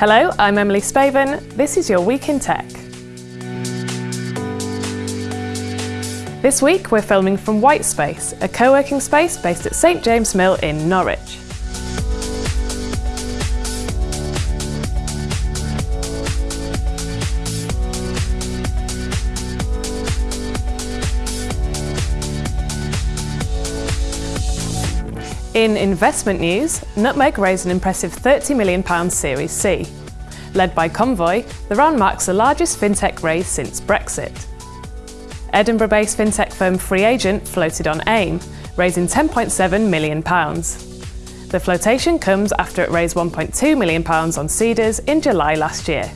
Hello, I'm Emily Spaven. This is your Week in Tech. This week we're filming from Whitespace, a co-working space based at St James Mill in Norwich. In investment news, Nutmeg raised an impressive £30 million Series C. Led by Convoy, the round marks the largest fintech raise since Brexit. Edinburgh-based fintech firm FreeAgent floated on AIM, raising £10.7 million. The flotation comes after it raised £1.2 million on Seedrs in July last year.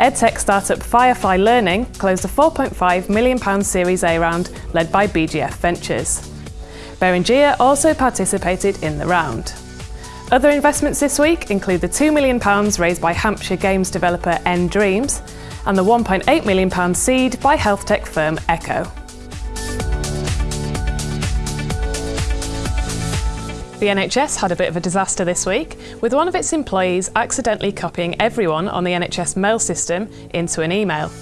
EdTech startup Firefly Learning closed a £4.5 million Series A round led by BGF Ventures. Beringea also participated in the round. Other investments this week include the £2 million raised by Hampshire games developer nDreams and the £1.8 million seed by health tech firm Echo. The NHS had a bit of a disaster this week, with one of its employees accidentally copying everyone on the NHS mail system into an email.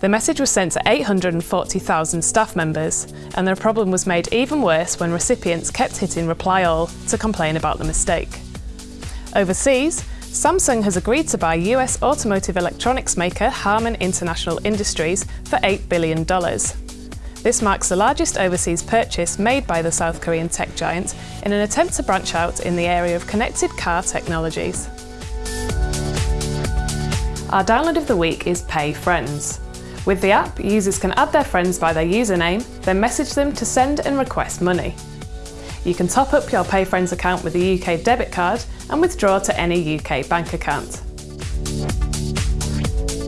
The message was sent to 840,000 staff members, and the problem was made even worse when recipients kept hitting reply all to complain about the mistake. Overseas, Samsung has agreed to buy US automotive electronics maker Harman International Industries for $8 billion. This marks the largest overseas purchase made by the South Korean tech giant in an attempt to branch out in the area of connected car technologies. Our download of the week is PayFriends. With the app, users can add their friends by their username, then message them to send and request money. You can top up your PayFriends account with a UK debit card and withdraw to any UK bank account.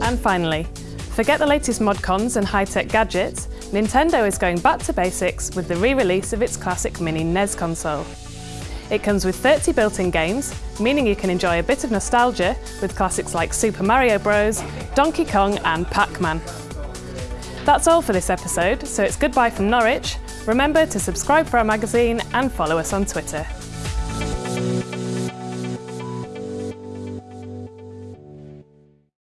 And finally, forget the latest modcons and high-tech gadgets, Nintendo is going back to basics with the re-release of its classic mini NES console. It comes with 30 built-in games, meaning you can enjoy a bit of nostalgia with classics like Super Mario Bros, Donkey Kong and Pac-Man. That's all for this episode, so it's goodbye from Norwich. Remember to subscribe for our magazine and follow us on Twitter.